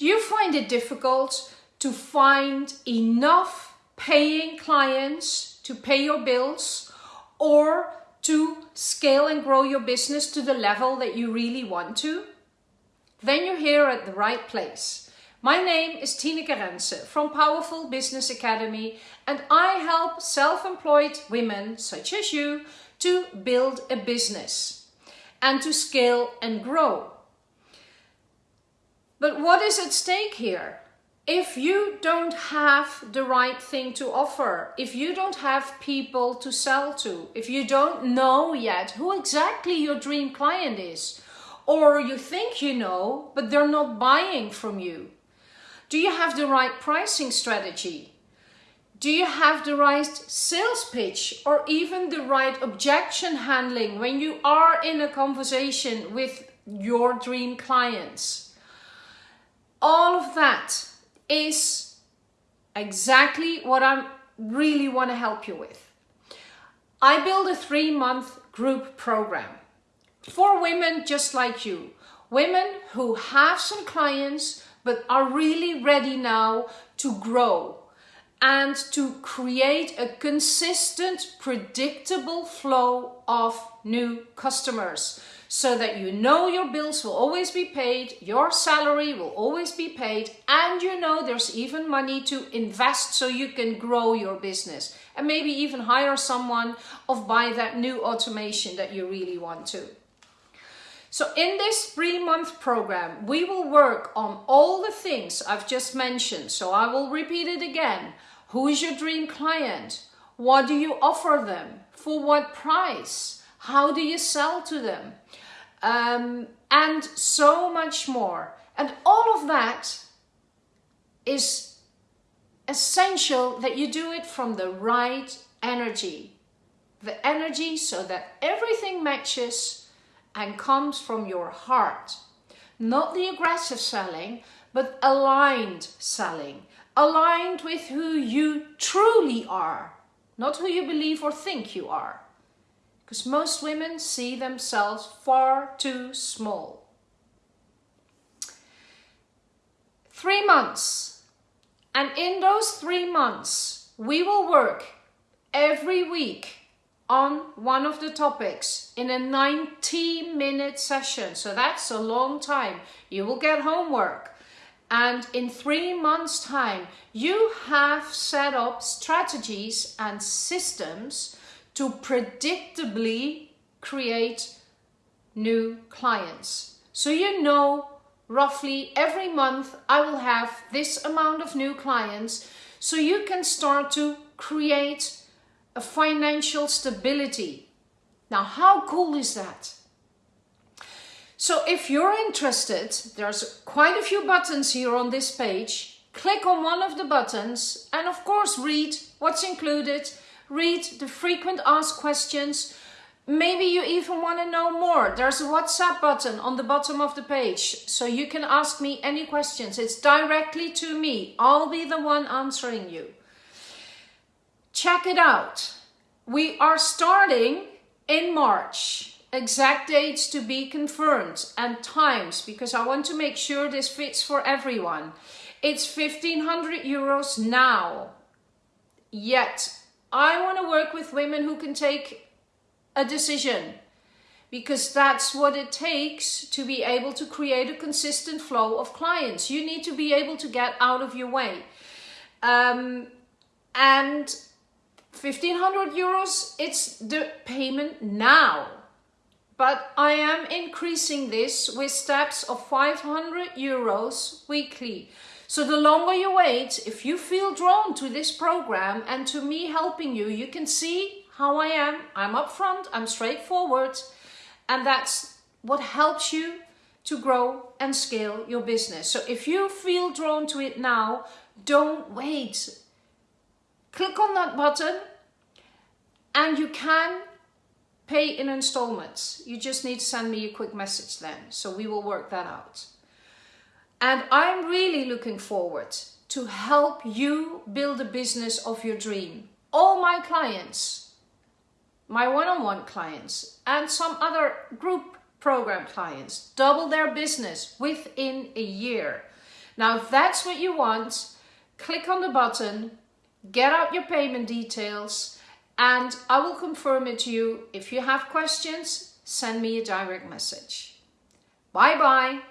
Do you find it difficult to find enough paying clients to pay your bills or to scale and grow your business to the level that you really want to? Then you're here at the right place. My name is Tineke Rense from Powerful Business Academy and I help self-employed women such as you to build a business and to scale and grow. But what is at stake here? If you don't have the right thing to offer, if you don't have people to sell to, if you don't know yet who exactly your dream client is, or you think you know, but they're not buying from you, do you have the right pricing strategy? Do you have the right sales pitch or even the right objection handling when you are in a conversation with your dream clients? All of that is exactly what I really want to help you with. I build a three month group program for women just like you. Women who have some clients but are really ready now to grow and to create a consistent, predictable flow of new customers so that you know your bills will always be paid, your salary will always be paid, and you know there's even money to invest so you can grow your business and maybe even hire someone or buy that new automation that you really want to. So in this three month program, we will work on all the things I've just mentioned. So I will repeat it again. Who is your dream client? What do you offer them? For what price? How do you sell to them? Um, and so much more. And all of that is essential that you do it from the right energy. The energy so that everything matches and comes from your heart. Not the aggressive selling, but aligned selling. Aligned with who you truly are, not who you believe or think you are. Because most women see themselves far too small. Three months. And in those three months, we will work every week on one of the topics in a 90 minute session. So that's a long time. You will get homework. And in three months time, you have set up strategies and systems to predictably create new clients. So you know roughly every month I will have this amount of new clients so you can start to create a financial stability. Now, how cool is that? So if you're interested, there's quite a few buttons here on this page. Click on one of the buttons and of course read what's included, read the frequent asked questions. Maybe you even want to know more. There's a WhatsApp button on the bottom of the page, so you can ask me any questions. It's directly to me. I'll be the one answering you check it out. We are starting in March. Exact dates to be confirmed and times because I want to make sure this fits for everyone. It's 1500 euros now. Yet I want to work with women who can take a decision because that's what it takes to be able to create a consistent flow of clients. You need to be able to get out of your way. Um, and 1500 euros, it's the payment now. But I am increasing this with steps of 500 euros weekly. So the longer you wait, if you feel drawn to this program and to me helping you, you can see how I am. I'm upfront, I'm straightforward, and that's what helps you to grow and scale your business. So if you feel drawn to it now, don't wait. Click on that button and you can pay in installments. You just need to send me a quick message then. So we will work that out. And I'm really looking forward to help you build a business of your dream. All my clients, my one-on-one -on -one clients and some other group program clients double their business within a year. Now, if that's what you want, click on the button, get out your payment details, and I will confirm it to you. If you have questions, send me a direct message. Bye bye.